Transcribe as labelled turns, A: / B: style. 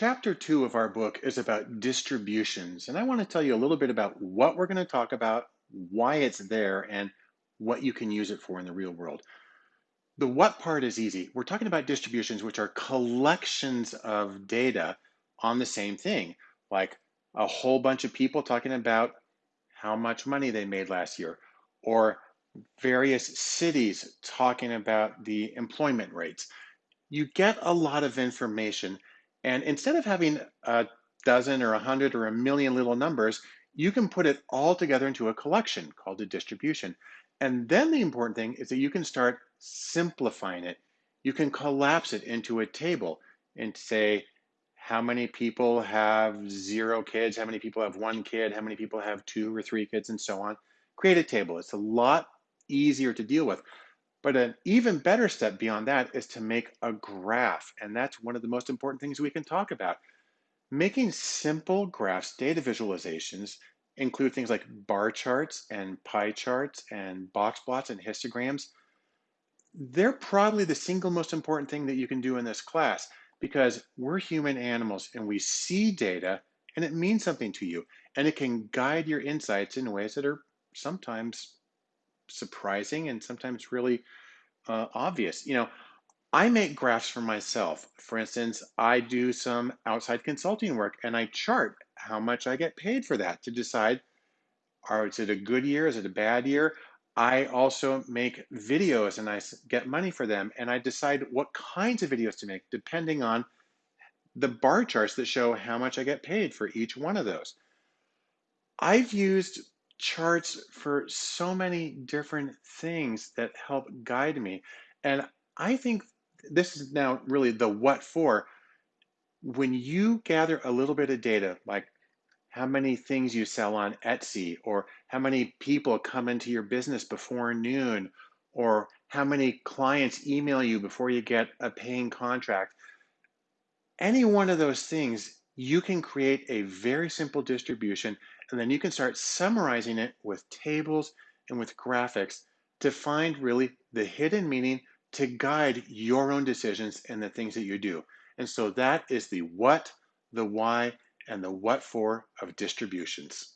A: Chapter two of our book is about distributions, and I want to tell you a little bit about what we're going to talk about, why it's there, and what you can use it for in the real world. The what part is easy. We're talking about distributions, which are collections of data on the same thing, like a whole bunch of people talking about how much money they made last year, or various cities talking about the employment rates. You get a lot of information and instead of having a dozen or a hundred or a million little numbers, you can put it all together into a collection called a distribution. And then the important thing is that you can start simplifying it. You can collapse it into a table and say, how many people have zero kids, how many people have one kid, how many people have two or three kids, and so on. Create a table. It's a lot easier to deal with. But an even better step beyond that is to make a graph. And that's one of the most important things we can talk about. Making simple graphs, data visualizations, include things like bar charts and pie charts and box plots and histograms. They're probably the single most important thing that you can do in this class because we're human animals and we see data and it means something to you and it can guide your insights in ways that are sometimes surprising and sometimes really uh, obvious. You know, I make graphs for myself. For instance, I do some outside consulting work and I chart how much I get paid for that to decide are is it a good year, is it a bad year? I also make videos and I get money for them and I decide what kinds of videos to make depending on the bar charts that show how much I get paid for each one of those. I've used charts for so many different things that help guide me. And I think this is now really the what for. When you gather a little bit of data, like how many things you sell on Etsy, or how many people come into your business before noon, or how many clients email you before you get a paying contract, any one of those things, you can create a very simple distribution and then you can start summarizing it with tables and with graphics to find really the hidden meaning to guide your own decisions and the things that you do. And so that is the what, the why, and the what for of distributions.